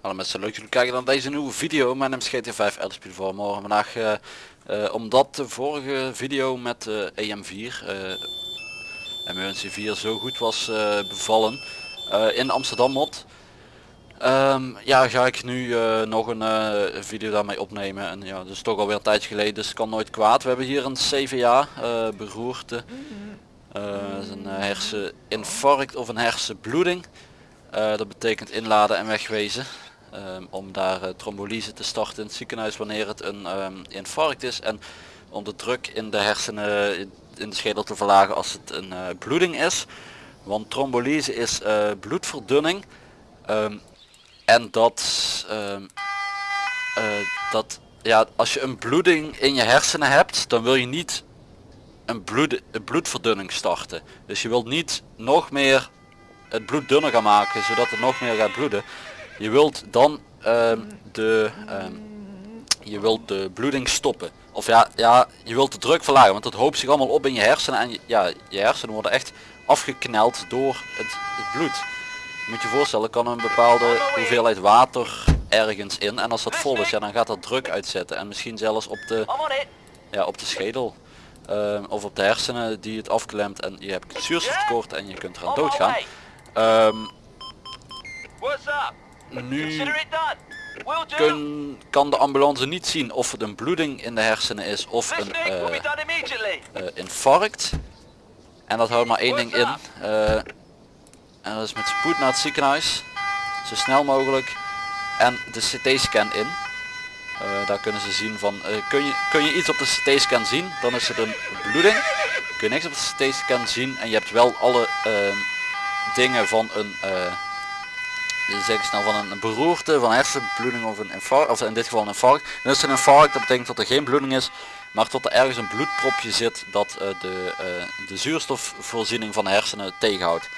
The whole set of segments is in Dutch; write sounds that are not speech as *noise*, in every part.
Hallo mensen, leuk dat jullie kijken naar deze nieuwe video. Mijn naam is GT5 Elderspiel voor morgen. Vandaag, eh, eh, omdat de vorige video met de EM4, eh MUNC4 zo goed was eh, bevallen in Amsterdam mod. Ehm, ja, ga ik nu eh, nog een eh, video daarmee opnemen. En ja, dat is toch alweer een tijdje geleden, dus kan nooit kwaad. We hebben hier een CVA beroerte. Eh, is een herseninfarct of een hersenbloeding. Dat betekent inladen en wegwezen. Ehm, om daar trombolyse te starten in het ziekenhuis wanneer het een ehm, infarct is. En om de druk in de hersenen in- de schedel te verlagen als het een bloeding is. Want trombolyse is bloedverdunning. En dat, ehm, eh, dat ja, als je een bloeding in je hersenen hebt, dan wil je niet een, bloed, een bloedverdunning starten. Dus je wilt niet nog meer het bloed dunner gaan maken, zodat het nog meer gaat bloeden. Je wilt dan ehm, de, ehm, je wilt de bloeding stoppen. Of ja, ja, je wilt de druk verlagen, want het hoopt zich allemaal op in je hersenen en ja, je hersenen worden echt afgekneld door het bloed. Moet je voorstellen, kan een bepaalde hoeveelheid water ergens in en als dat vol is, ja, dan gaat dat druk uitzetten en misschien zelfs op de, ja, op de schedel ehm, of op de hersenen die het afklemt en je hebt zuurstoftekort en je kunt eraan doodgaan. up? nu kun, kan de ambulance niet zien of het een bloeding in de hersenen is of een eh, eh, infarct. En dat houdt maar één ding in. En dat is met spoed naar het ziekenhuis. Zo snel mogelijk. En de CT-scan in. Eh, daar kunnen ze zien van, eh, kun, je, kun je iets op de CT-scan zien, dan is het een bloeding. Kun je niks op de CT-scan zien en je hebt wel alle ehm, dingen van een, eh, zeg snel, van een beroerte, van hersenbloeding of een infarct, of in dit geval een infarct. Dan is het een infarct, dat betekent dat er geen bloeding is, maar tot er ergens een bloedpropje zit dat de, de zuurstofvoorziening van de hersenen tegenhoudt.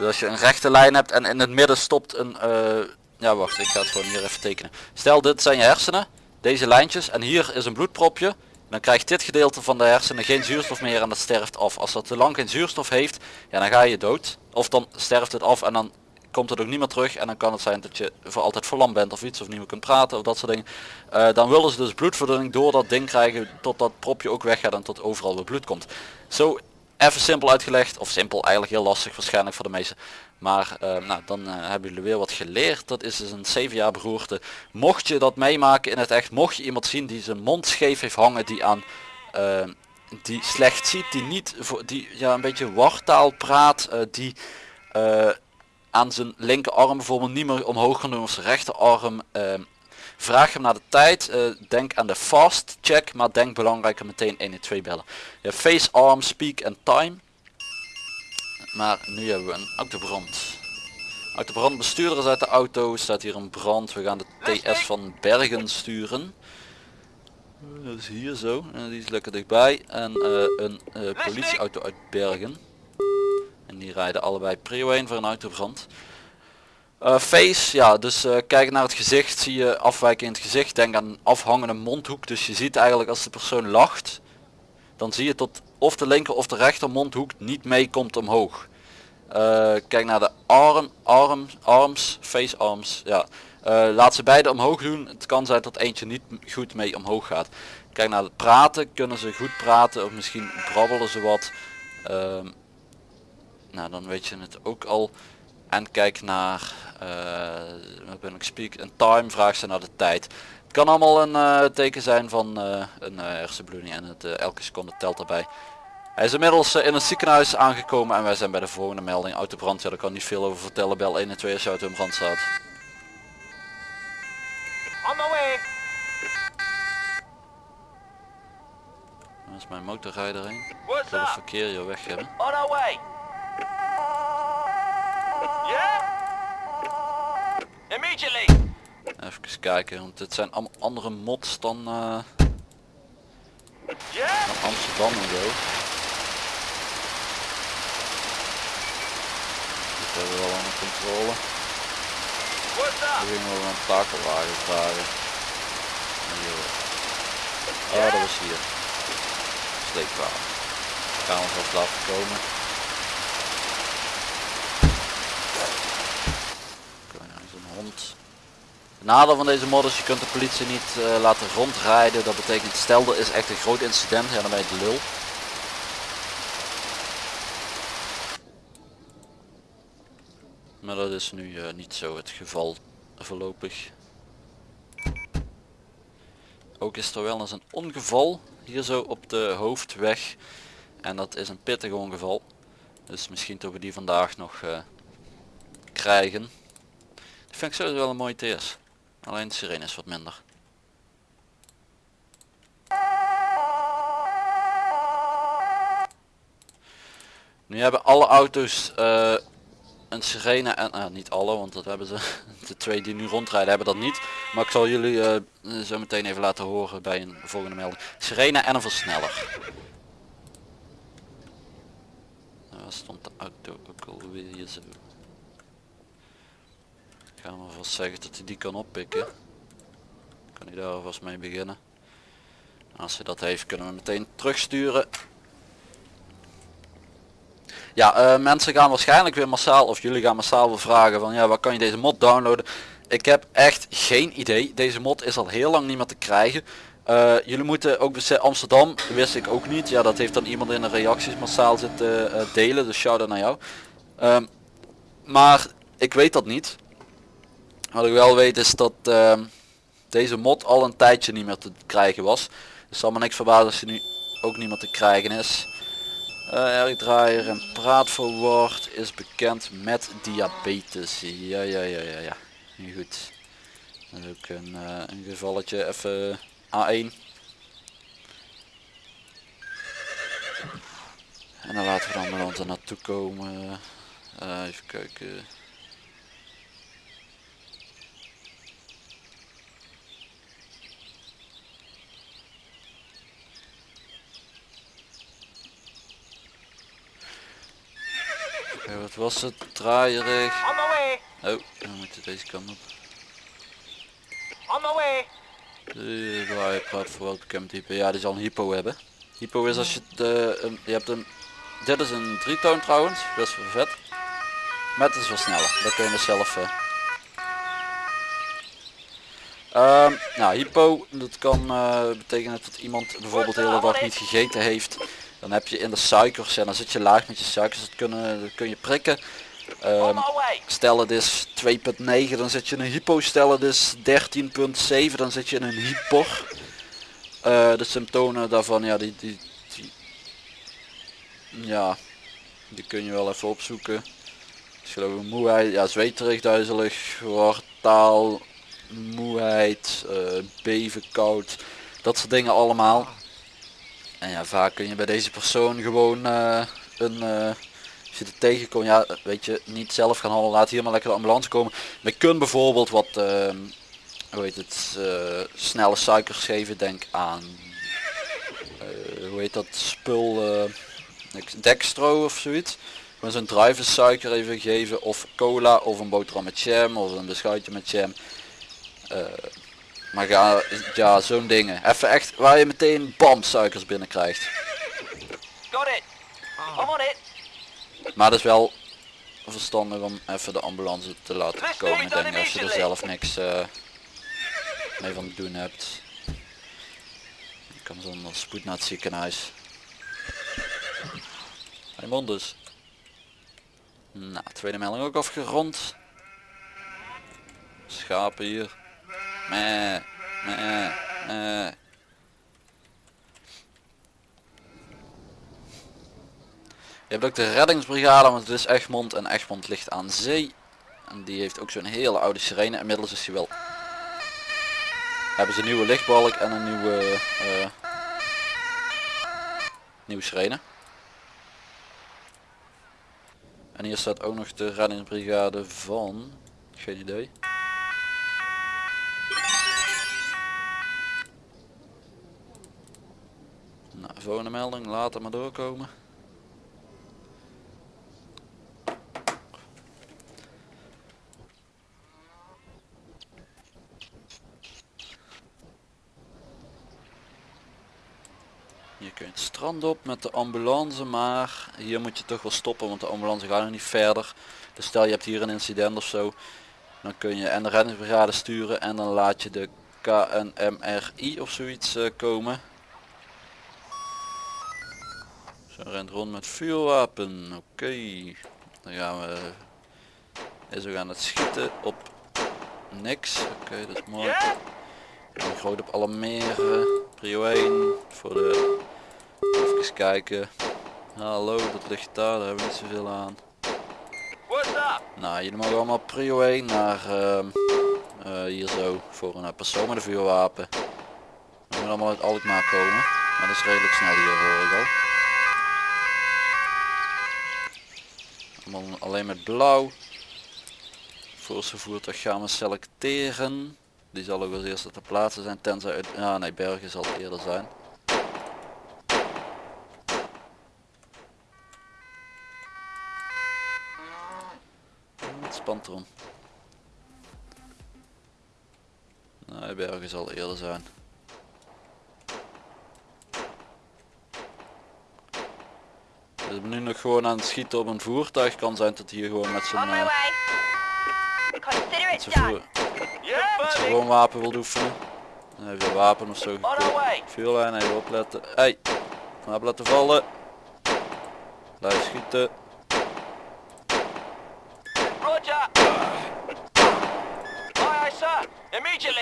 Dus als je een rechte lijn hebt en in het midden stopt een, eh, ja wacht ik ga het gewoon hier even tekenen. Stel dit zijn je hersenen, deze lijntjes en hier is een bloedpropje. Dan krijgt dit gedeelte van de hersenen geen zuurstof meer en dat sterft af. Als dat te lang geen zuurstof heeft, ja dan ga je dood. Of dan sterft het af en dan komt het ook niet meer terug en dan kan het zijn dat je voor altijd verlamd bent of iets of niet meer kunt praten of dat soort dingen. Eh, dan willen ze dus bloedverdunning door dat ding krijgen tot dat propje ook weggaat en tot overal weer bloed komt. Zo even simpel uitgelegd, of simpel eigenlijk heel lastig waarschijnlijk voor de meesten. Maar eh, nou, dan eh, hebben jullie weer wat geleerd. Dat is dus een 7 jaar beroerte. Mocht je dat meemaken in het echt, mocht je iemand zien die zijn mond scheef heeft hangen, die aan eh, die slecht ziet, die niet die ja een beetje wartaal praat, die aan zijn linkerarm bijvoorbeeld niet meer omhoog kan doen of zijn rechterarm. Eh, vraag hem naar de tijd. eh, denk aan de fast check, maar denk belangrijker meteen 112 bellen. Ja, face, arm, speak en time. Maar nu hebben we een autobrand. Autobrand, bestuurder is uit de auto, staat hier een brand. We gaan de TS van Bergen sturen. Eh, Dat is hier zo, en die is lekker dichtbij. En eh, een eh, politieauto uit Bergen. En die rijden allebei prio 1 voor een autobrand. Eh, face, ja, dus eh, kijk naar het gezicht, zie je afwijking in het gezicht. Denk aan afhangende mondhoek, dus je ziet eigenlijk als de persoon lacht, dan zie je tot of de linker of de rechter mondhoek niet meekomt omhoog. Eh, kijk naar de arm, arm, arms, face arms, ja. Laat ze beide omhoog doen. Het kan zijn dat eentje niet goed mee omhoog gaat. Kijk naar het praten, kunnen ze goed praten of misschien brabbelen ze wat. Ehm, nou, dan weet je het ook al. En kijk naar, eh ben ik speak, een time, vraag ze naar de tijd. Het kan allemaal een eh, teken zijn van eh, een hersenbloeding en het, elke seconde telt daarbij. Hij is inmiddels in het ziekenhuis aangekomen en wij zijn bij de volgende melding. Autobrand, ja daar kan niet veel over vertellen. Bel 1 en 2 als je auto in brand staat. On my way. Daar is mijn motorrijder heen. Het verkeer hier weg hebben. On our way. Even kijken, want dit zijn allemaal andere mods dan, eh, dan Amsterdam en zo. Dit hebben we wel onder controle. Nu gingen we een takelwagen vragen. Oh, dat was hier. sleepwagen. Gaan we vast laten komen. Het nadeel van deze mod is je kunt de politie niet eh, laten rondrijden. Dat betekent stel er is echt een groot incident, ja dan ben je de lul. Maar dat is nu eh, niet zo het geval voorlopig. Ook is er wel eens een ongeval hier zo op de hoofdweg. En dat is een pittig ongeval. Dus misschien dat we die vandaag nog eh, krijgen. Die vind ik sowieso wel een mooie TS. Alleen de sirene is wat minder. Nu hebben alle auto's eh, een sirene en eh, niet alle, want dat hebben ze. *laughs* De twee die nu rondrijden hebben dat niet. Maar ik zal jullie eh, zo meteen even laten horen bij een volgende melding. Sirene en een versneller. Waar stond de auto ook alweer hier Gaan we vast zeggen dat hij die kan oppikken. Kan hij daar alvast mee beginnen. Als hij dat heeft kunnen we meteen terugsturen. Ja, eh, mensen gaan waarschijnlijk weer massaal, of jullie gaan massaal weer vragen van ja, waar kan je deze mod downloaden? Ik heb echt geen idee. Deze mod is al heel lang niet meer te krijgen. Eh, jullie moeten ook beseffen, Amsterdam wist ik ook niet. Ja, dat heeft dan iemand in de reacties massaal zitten eh, delen, dus shout out naar jou. Ehm, maar ik weet dat niet. Wat ik wel weet is dat ehm, deze mod al een tijdje niet meer te krijgen was. Dus zal me niks verbazen als hij nu ook niet meer te krijgen is. Uh, draaier en praatverwoord is bekend met diabetes. Ja, ja, ja, ja, ja. Nu goed. Dat is ook een, eh, een gevalletje. Even A1. En dan laten we dan met ons er naartoe komen. Eh, even kijken. Oké, wat was het? Draaierig. On my way. Oh, dan moet je deze kant op. On my way. De voor welke hypo. Ja, die zal een hypo hebben. Hypo is als je het, een- je hebt een, dit is een drietoon trouwens, best wel vet. Met een versneller, dat kun je dus zelf. Ehm, nou, hypo, dat kan eh, betekenen dat iemand bijvoorbeeld de hele dag niet gegeten heeft. Dan heb je in de suikers, en dan zit je laag met je suikers, dat, kunnen, dat kun je prikken. Way. Stel het is 2.9 dan zit je in een hypo. Stel het is 13.7 dan zit je in een hyper. Eh, de symptomen daarvan ja die, die, die ja die kun je wel even opzoeken. Ik geloof moeheid, ja zweterig, duizelig, wartaal, moeheid, eh, beven, koud, dat soort dingen allemaal. En ja vaak kun je bij deze persoon gewoon eh, een eh, als je tegenkomt, ja, weet je, niet zelf gaan halen, laat hier maar lekker de ambulance komen. Je kunt bijvoorbeeld wat, ehm, hoe heet het, eh, snelle suikers geven, denk aan, hoe heet dat spul, dextro of zoiets. Gewoon zo'n druivensuiker even geven, of cola, of een boterham met jam, of een beschuitje met jam. Maar ga, ja, zo'n dingen. Even echt, waar je meteen bam suikers binnen krijgt. Got it. I'm on it. Maar het is wel verstandig om even de ambulance te laten komen. Ik denk als je er zelf niks eh, mee van te doen hebt. Je kan zonder spoed naar het ziekenhuis. Raymond dus. Nou, tweede melding ook afgerond. Schapen hier. Meh, meh, meh. Je hebt ook de reddingsbrigade, want het is Egmond en Egmond ligt aan zee. En die heeft ook zo'n hele oude sirene. Inmiddels is hij wel. Hebben ze een nieuwe lichtbalk en een nieuwe eh nieuwe sirene. En hier staat ook nog de reddingsbrigade van. Geen idee. Nou, volgende melding, later maar doorkomen. Je kunt het strand op met de ambulance, maar hier moet je toch wel stoppen, want de ambulance gaat nog niet verder. Dus stel je hebt hier een incident of zo, dan kun je en de reddingsbrigade sturen en dan laat je de KNMRI of zoiets eh, komen. Rent rond met vuurwapen, oké. Dan gaan we, is we gaan het schieten op niks, oké dat is mooi. En groot op alarmeren. Prio 1 voor de... Even kijken. Hallo, dat ligt daar, daar hebben we niet zoveel aan. Nou, jullie mogen allemaal prio 1 naar ehm, eh, hier zo voor een persoon met een vuurwapen. We moeten allemaal uit Alkmaar komen. Maar dat is redelijk snel hier hoor ik al. Alleen met blauw. Voorste voertuig gaan we selecteren. Die zal ook als eerste te plaatsen zijn tenzij uit... Ja nee, Bergen zal eerder zijn. Het spant. Nee, Bergen zal eerder zijn. Ik ben nu nog gewoon aan het schieten op een voertuig. Kan zijn dat hij hier gewoon met zijn. Consider met it zijn, done. voer, met zijn gewoon wapen wil oefenen. Een wapen of zo. Vuurlijn even opletten. Hey, wapen laten vallen. Blijf schieten.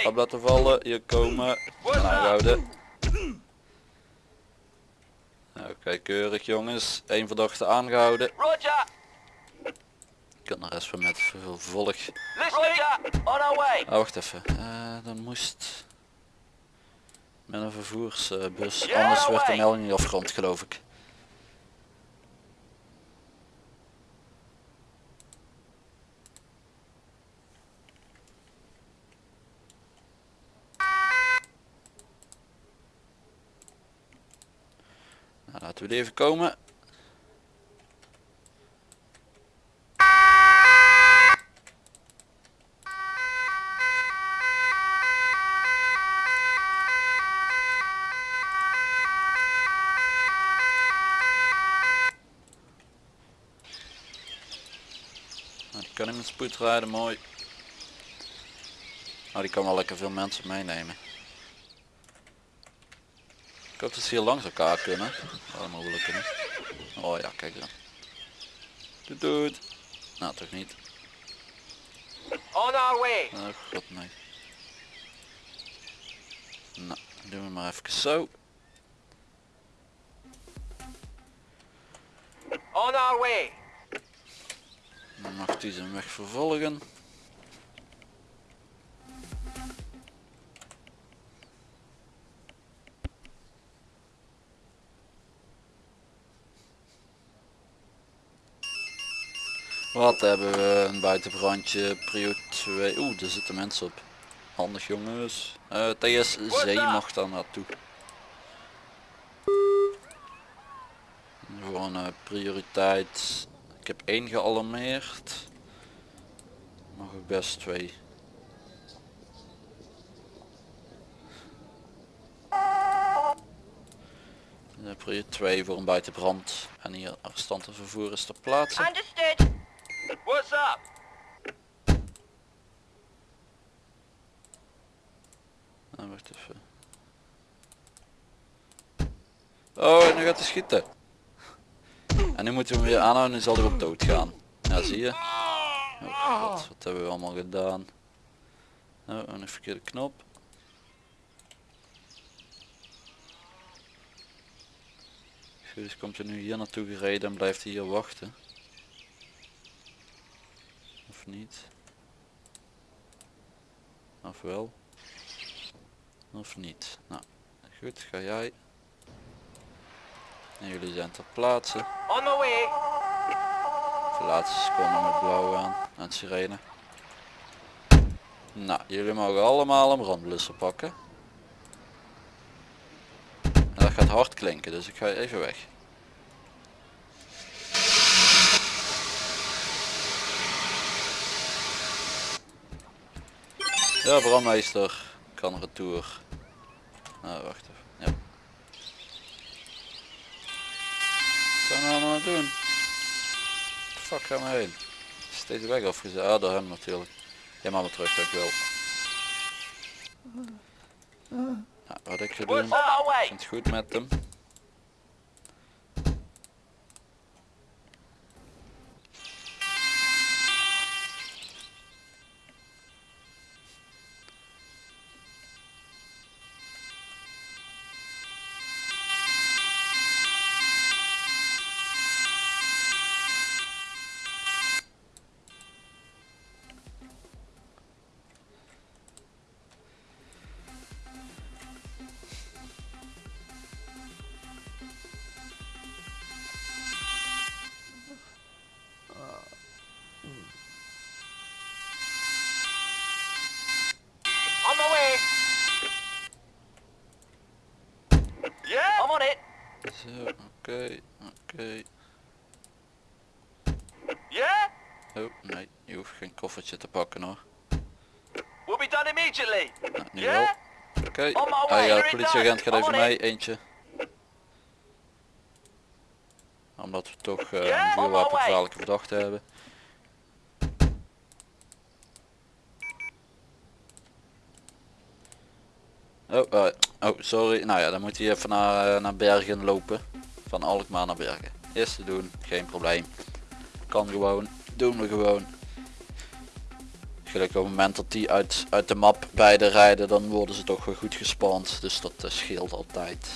Wapen laten vallen. Hier komen. En aanhouden. Oké, keurig jongens. Eén verdachte aangehouden. Roger. Ik kan de rest van met vervolg. Roger. On our way. Ah, wacht even. Eh, dan moest met een vervoersbus. Anders werd de melding niet afgerond geloof ik. Laten we die even komen. Nou, die kan niet met spoed rijden, mooi. Nou, die kan wel lekker veel mensen meenemen. Ik hoop dat ze hier langs elkaar kunnen. Wel mogelijk kunnen. Oh ja, kijk dan. Doet doet. Nou, toch niet. On our way. Oh god nee. Nou, doen we maar even zo. On our way. Dan mag die zijn weg vervolgen. Wat hebben we? Een buitenbrandje, prio 2. Oeh, daar zitten mensen op. Handig jongens. TSC mag daar naartoe. Voor een eh, prioriteit. Ik heb één gealarmeerd. Mag ik best twee. Eh, Prio 2 voor een buitenbrand. En hier arrestanten vervoer is ter plaatse. Understood. What's up? Ah, wacht even. Oh, en nu gaat hij schieten. En nu moeten we hem weer aanhouden en zal hij op dood gaan. Ja, zie je. Oh god, wat hebben we allemaal gedaan. Oh, een verkeerde knop. Dus komt hij nu hier naartoe gereden en blijft hij hier wachten. Of niet? Of wel? Of niet? Nou, goed, ga jij. En jullie zijn ter plaatse. On my way. De laatste seconde met blauw aan, het sirene. Nou, jullie mogen allemaal een brandblusser pakken. En dat gaat hard klinken, dus ik ga even weg. Ja, brandmeester kan retour. Nou, wacht even. Ja. zijn we nou aan het doen? Fuck gaan we heen? Is deze weg afgezet? Ah, door hem natuurlijk. Ja, maar weer terug, dankjewel. Ja, wat ik ga doen, way? is het goed met hem. Te pakken hoor. We'll be done immediately. Nou, nu Yeah? wel. Oké, politieagent gaat even mee, eentje. Omdat we toch Yeah? een On my vuurwapengevaarlijke verdachte hebben. Oh, eh, oh, sorry. Nou ja, dan moet hij even naar, eh, naar Bergen lopen. Van Alkmaar naar Bergen. Is te doen, geen probleem. Kan gewoon, doen we gewoon. Gelukkig op het moment dat die uit, uit de map beide rijden, dan worden ze toch weer goed gespand. Dus dat eh, scheelt altijd.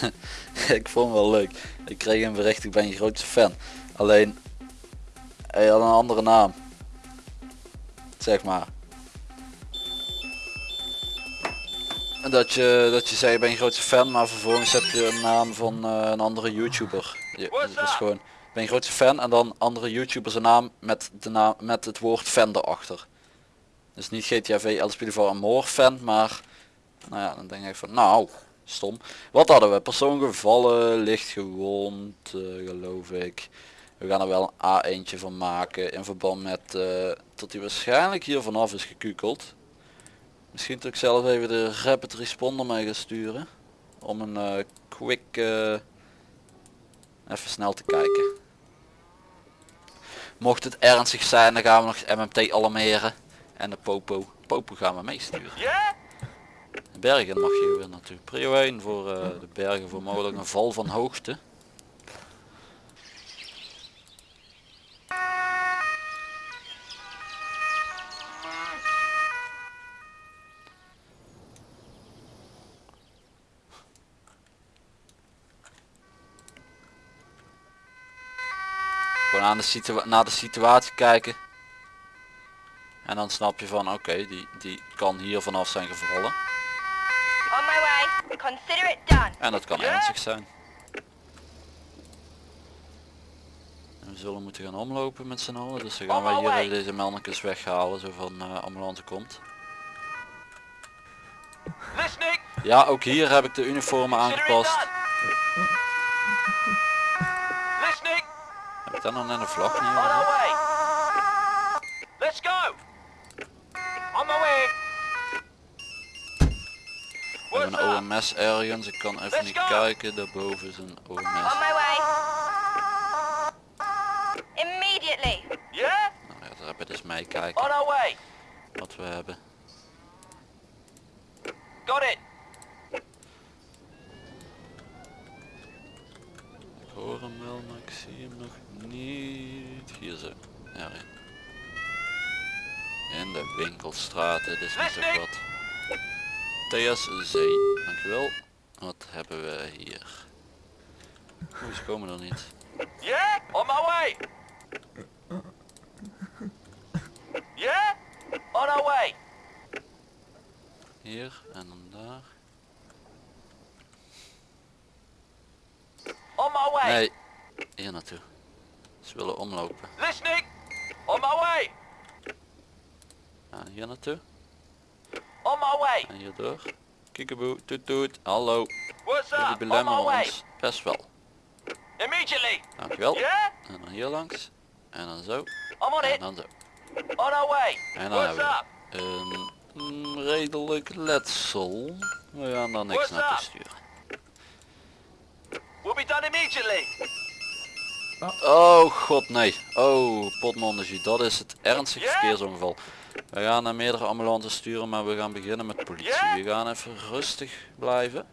*laughs* ik vond het wel leuk. Ik kreeg een bericht, ik ben je grootste fan. Alleen, hij had een andere naam. Zeg maar. Dat je, dat je zei, ik ben je grootste fan, maar vervolgens heb je een naam van eh, een andere YouTuber. Je, dat is gewoon, ik ben je grootste fan en dan andere YouTubers een naam met, de naam, met het woord fan erachter. Dus niet GTA V El Spilivar Amor fan, maar nou ja, dan denk ik van nou, stom. Wat hadden we? Persoon gevallen, licht gewond, eh, geloof ik. We gaan er wel een A1'tje van maken in verband met eh, dat hij waarschijnlijk hier vanaf is gekukeld. Misschien dat ik zelf even de rapid responder mee ga sturen. Om een eh, quick eh, even snel te kijken. Mocht het ernstig zijn dan gaan we nog MMT alarmeren. En de popo. Popo gaan we meesturen. Bergen mag je weer natuurlijk. Prio 1 voor eh, de bergen voor mogelijk een val van hoogte. Gewoon aan de situa naar de situatie kijken. En dan snap je van oké, die, die kan hier vanaf zijn gevallen. On my way. Consider it done. En dat kan ernstig zijn. En we zullen moeten gaan omlopen met z'n allen. Dus dan gaan wij hier deze meldingjes weghalen. Zo van eh, ambulance komt. Listening. Ja, ook hier heb ik de uniformen aangepast. done. Listening. Daar nog net een vlag On way. Let's go. On my way. We hebben een? OMS ergens. Ik kan even niet kijken. Daarboven is een On OMS. my way. Immediately. Yeah? Nou ja, daar heb je dus meekijken On our way. wat we hebben. Got it. Ik hoor hem wel, maar ik zie hem nog niet. Hier zo. Erin. In de winkelstraat, dit is niet zo wat. TSZ, dankjewel. Wat hebben we hier? Oeh, ze komen er niet. Yeah? On my way. Yeah? On our way. Hier en dan daar. On my way. Nee, hier naartoe. Ze willen omlopen. Listening. On my way. Ja, hier naartoe. On my way. En hierdoor. Kiekeboe, toet toet. Hallo. What's Jullie up? My belemmeren ons best wel. Immediately. Dankjewel. Yeah? En dan hier langs. En dan zo. I'm on En dan zo. On our way. En dan What's hebben up? we een mm, redelijk letsel. We gaan daar niks What's naartoe up? sturen. We'll be done immediately. Oh god nee. Oh potmondegie, dat is het ernstig verkeersongeval. We gaan naar meerdere ambulances sturen, maar we gaan beginnen met politie. We gaan even rustig blijven.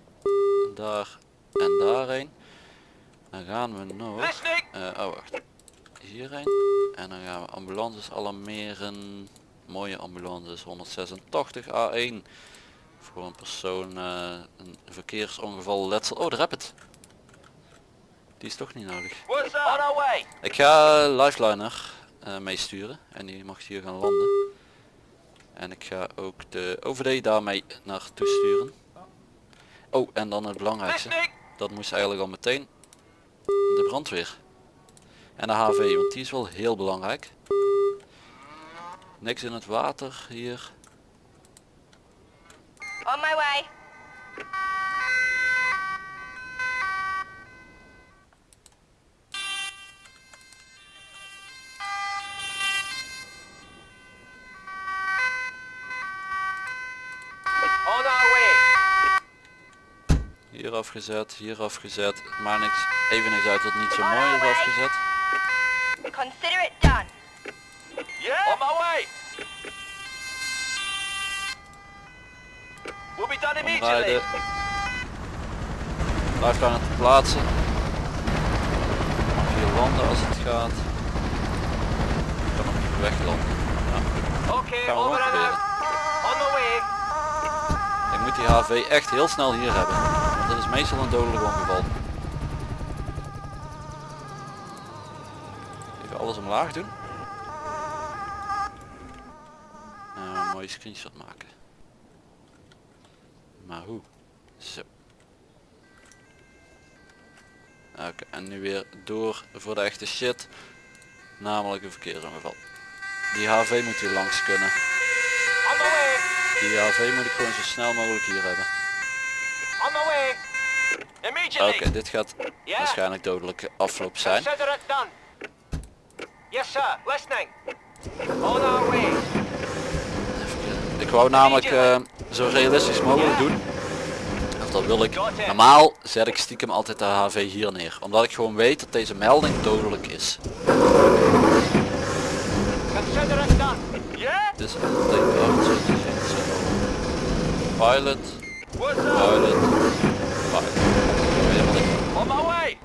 Daar en daarheen. Dan gaan we nog... Eh, oh wacht. Hierheen. En dan gaan we ambulances alarmeren. Mooie ambulances 186 A1. Voor een persoon eh, een verkeersongeval letsel. Oh, de rapid. Die is toch niet nodig. Ik ga Lifeliner eh meesturen en die mag hier gaan landen. En ik ga ook de OVD daarmee naartoe sturen. Oh, en dan het belangrijkste. Dat moest eigenlijk al meteen de brandweer. En de HV, want die is wel heel belangrijk. Niks in het water hier. On my way. On our way. Hier afgezet, hier afgezet. Maar niks, even niks uit dat niet zo mooi is afgezet. Consider it done. Yeah. On my way. We'll be done immediately. Omrijden. Lifeliner te plaatsen. Hier landen als het gaat. Ik kan nog weglanden. Ja. Okay. Gaan we Over gewoon and proberen. out. On the way. Ik die HV echt heel snel hier hebben. Want dat is meestal een dodelijk ongeval. Even alles omlaag doen. En een mooie screenshot maken. Maar hoe? Zo. Oké, en nu weer door voor de echte shit. Namelijk een verkeersongeval. Die HV moet hier langs kunnen. Die HV moet ik gewoon zo snel mogelijk hier hebben. Oké, Immediately. dit gaat waarschijnlijk dodelijke afloop zijn. Consider it done. Yes, sir. Listening. On our way. Ik wou namelijk eh, zo realistisch mogelijk doen. Of dat wil ik. Normaal zet ik stiekem altijd de HV hier neer. Omdat ik gewoon weet dat deze melding dodelijk is. Dus betekent ook zo te zien. Zo. Pilot, pilot, pilot. On my way.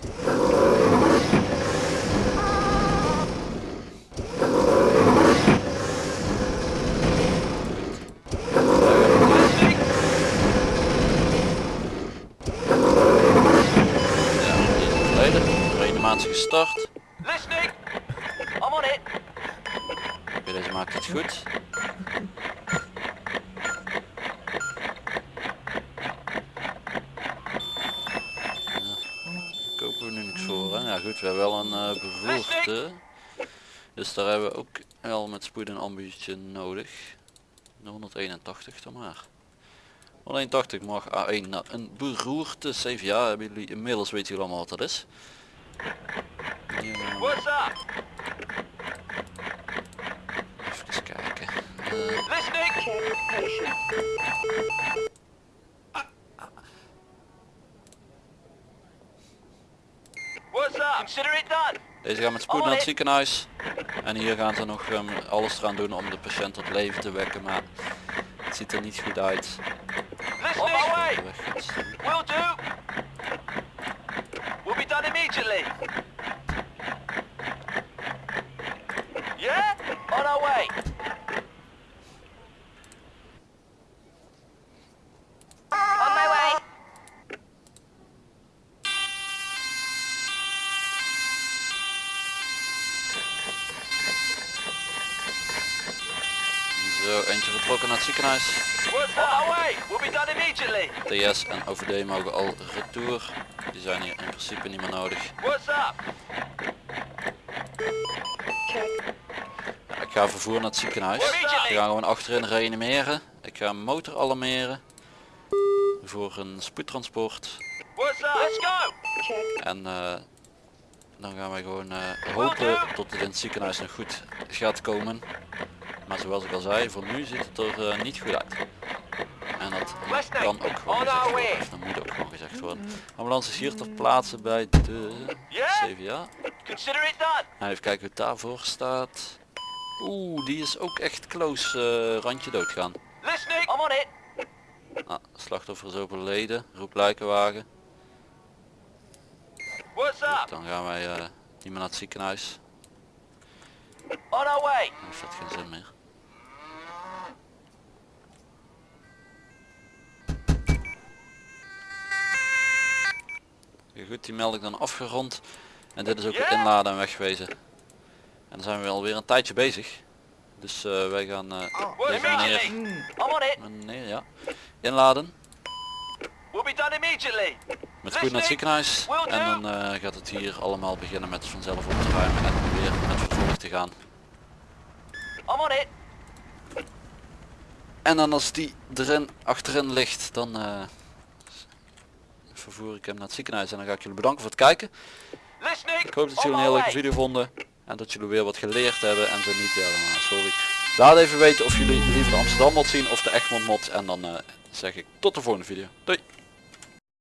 Gestart. Listening. I'm on it. Oké, deze maakt het goed. Ja, kopen we nu niks voor hè? Ja goed, we hebben wel een eh beroerte. Dus daar hebben we ook wel met spoed een ambuutje nodig. De 181 dan maar. 181 mag A1 naar een beroerte. CVA hebben jullie inmiddels weten jullie allemaal wat dat is. Ja. What's up? Even kijken Listening. What's up? Consider it done. Deze gaan met spoed naar het ziekenhuis. En hier gaan ze nog ehm, alles eraan doen om de patiënt tot leven te wekken. Maar het ziet er niet goed uit. Listening. Do. We'll be done immediately. Yeah? On our way. On my way. Zo, eentje vertrokken naar het ziekenhuis. What's on our way. We'll be done TS en OVD mogen al retour. Die zijn hier in principe niet meer nodig. Ik ga vervoer naar het ziekenhuis. We gaan gewoon achterin reanimeren. Ik ga motor alarmeren. Voor een spoedtransport. En eh, dan gaan wij gewoon eh, hopen tot het in het ziekenhuis nog goed gaat komen. Maar zoals ik al zei, voor nu ziet het er eh, niet goed uit. En dat kan ook gewoon gezegd worden, of dat moet ook gewoon gezegd worden. Ambulance is hier ter plaatse bij de? CVA. Nou, even kijken hoe het daarvoor staat. Oeh, die is ook echt close, eh, randje doodgaan. Ah, slachtoffer is overleden, roep lijkenwagen. Dan gaan wij eh, niet meer naar het ziekenhuis. On our way. Heeft dat geen zin meer. Goed, die meld ik dan afgerond. En dit is ook weer Ja. inladen en wegwezen. En dan zijn we alweer een tijdje bezig. Dus eh, wij gaan eh, deze meneer, on it. meneer ja, inladen. We'll be done immediately. Met spoed naar het ziekenhuis. En dan eh, gaat het hier allemaal beginnen met vanzelf op te ruimen en weer met vervolg te gaan. I'm on it. En dan als die erin, achterin ligt, dan eh, vervoer ik hem naar het ziekenhuis. En dan ga ik jullie bedanken voor het kijken. Ik hoop dat jullie een hele leuke video vonden. En dat jullie weer wat geleerd hebben. En zo niet, eh, sorry. Laat even weten of jullie liever de Amsterdam mod zien of de Egmond mod. En dan eh, zeg ik tot de volgende video. Doei!